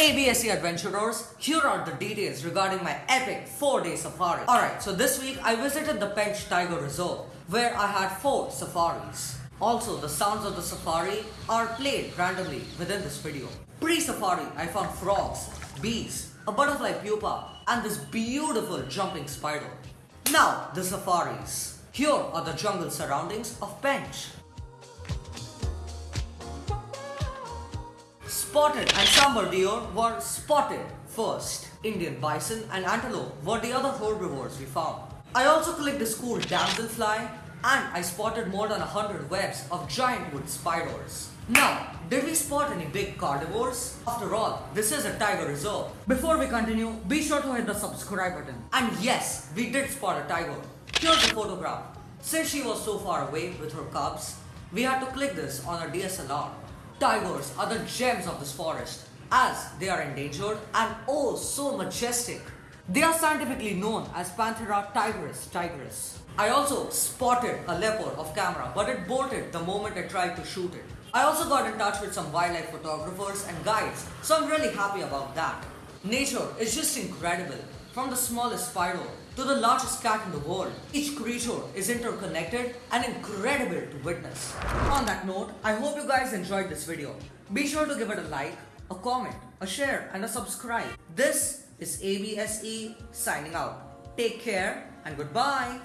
ABSC adventurers, here are the details regarding my epic 4-day safari. Alright, so this week I visited the Pench Tiger Reserve where I had 4 safaris. Also, the sounds of the safari are played randomly within this video. Pre-safari, I found frogs, bees, a butterfly pupa, and this beautiful jumping spider. Now, the safaris. Here are the jungle surroundings of Pench. Spotted and sambar deer were spotted first. Indian bison and antelope were the other herbivores we found. I also clicked the school damselfly and I spotted more than 100 webs of giant wood spiders. Now, did we spot any big carnivores? After all, this is a tiger reserve. Before we continue, be sure to hit the subscribe button. And yes, we did spot a tiger. Here's the photograph. Since she was so far away with her cubs, we had to click this on our DSLR. Tigers are the gems of this forest as they are endangered and oh so majestic. They are scientifically known as Panthera tigris tigris. I also spotted a leopard off camera but it bolted the moment I tried to shoot it. I also got in touch with some wildlife photographers and guides so I'm really happy about that. Nature is just incredible. From the smallest spider to the largest cat in the world, each creature is interconnected and incredible to witness. On that note, I hope you guys enjoyed this video. Be sure to give it a like, a comment, a share and a subscribe. This is ABSE signing out. Take care and goodbye.